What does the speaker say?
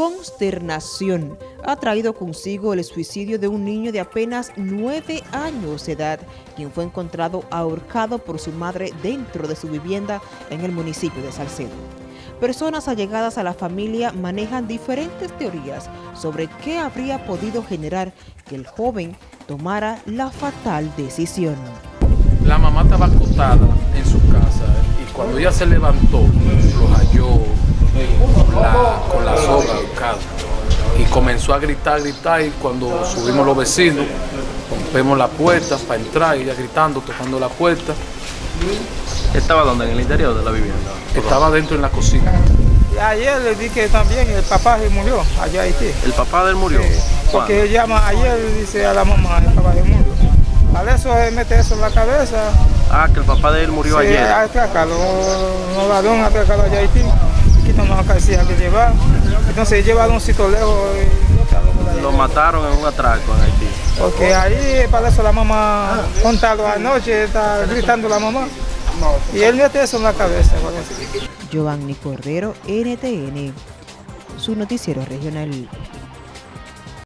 consternación ha traído consigo el suicidio de un niño de apenas nueve años de edad, quien fue encontrado ahorcado por su madre dentro de su vivienda en el municipio de Salcedo. Personas allegadas a la familia manejan diferentes teorías sobre qué habría podido generar que el joven tomara la fatal decisión. La mamá estaba acostada en su casa y cuando ella se levantó, lo halló con la, soga y comenzó a gritar, gritar y cuando subimos los vecinos, rompemos la puerta para entrar, ella gritando, tocando la puerta. ¿Estaba donde? ¿En el interior de la vivienda? Estaba dentro en la cocina. Y ayer le dije que también el papá se murió allá en Haití. ¿El papá de él murió? porque él llama ayer dice a la mamá, el papá se murió. Para eso él mete eso en la cabeza. Ah, que el papá de él murió sí, ayer. atracado, allá en Haití. Quitan una cabecilla que llevar. Entonces llevaron un sitio lejos y lo mataron en un atraco en Haití. Porque ahí para eso la mamá contado anoche, está gritando la mamá. Y él mete eso en la cabeza. Giovanni Cordero, NTN, su noticiero regional.